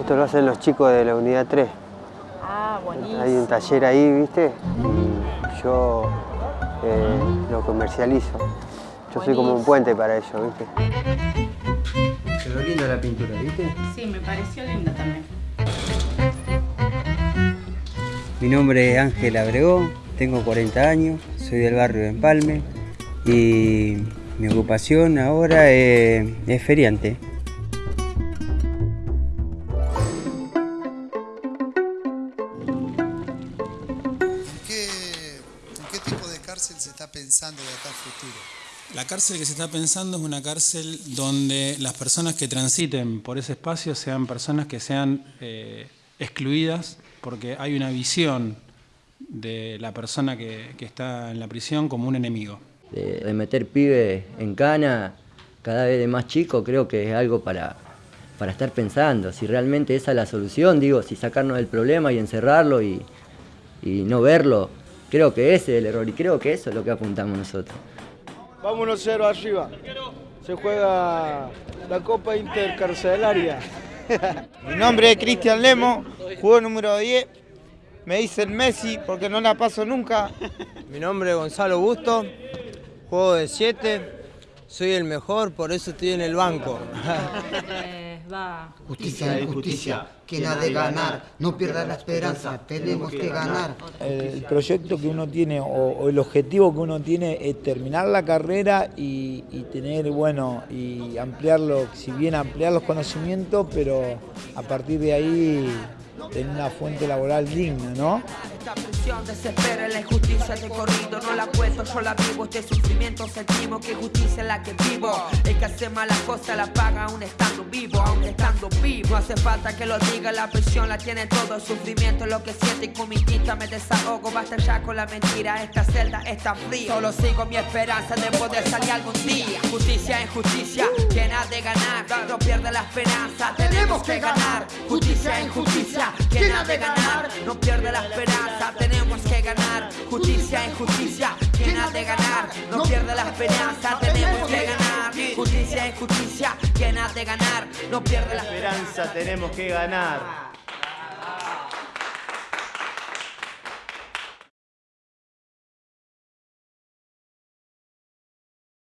Esto lo hacen los chicos de la unidad 3. Ah, buenísimo. Hay un taller ahí, ¿viste? Y yo eh, lo comercializo. Yo soy como un puente para ellos, ¿viste? Quedó linda la pintura, ¿viste? Sí, me pareció linda también. Mi nombre es Ángel Abregó, tengo 40 años, soy del barrio de Empalme y mi ocupación ahora es, es feriante. Cárcel se está pensando de acá al futuro? La cárcel que se está pensando es una cárcel donde las personas que transiten por ese espacio sean personas que sean eh, excluidas porque hay una visión de la persona que, que está en la prisión como un enemigo. de, de meter pibes en cana cada vez de más chicos, creo que es algo para, para estar pensando. Si realmente esa es la solución, digo, si sacarnos del problema y encerrarlo y, y no verlo, creo que ese es el error y creo que eso es lo que apuntamos nosotros. Vámonos cero arriba. Se juega la Copa Intercarcelaria. Mi nombre es Cristian Lemo, juego número 10. Me dicen Messi porque no la paso nunca. Mi nombre es Gonzalo Busto, juego de 7, soy el mejor, por eso estoy en el banco. Eh. Justicia y justicia, quien ha de ganar, no pierda la esperanza, tenemos que ganar. El proyecto que uno tiene o, o el objetivo que uno tiene es terminar la carrera y, y tener, bueno, y ampliarlo, si bien ampliar los conocimientos, pero a partir de ahí tener una fuente laboral digna, ¿no? Esta prisión desespera la injusticia de corrido No la cuento, yo la vivo Este sufrimiento sentimos que justicia es la que vivo El que hace malas cosas la paga aún estando vivo No hace falta que lo diga La prisión la tiene todo. El sufrimiento es lo que siento Y con mi tinta me desahogo. Basta ya con la mentira Esta celda está fría. Solo sigo mi esperanza de poder salir algún día. Justicia en justicia ha de ganar. No pierde la esperanza Tenemos que ganar. Justicia en justicia ha de ganar. No pierde la esperanza tenemos que ganar. Justicia en justicia ha de ganar. No pierde la esperanza tenemos que ganar justicia en justicia quien ha de ganar no pierde la esperanza tenemos que ganar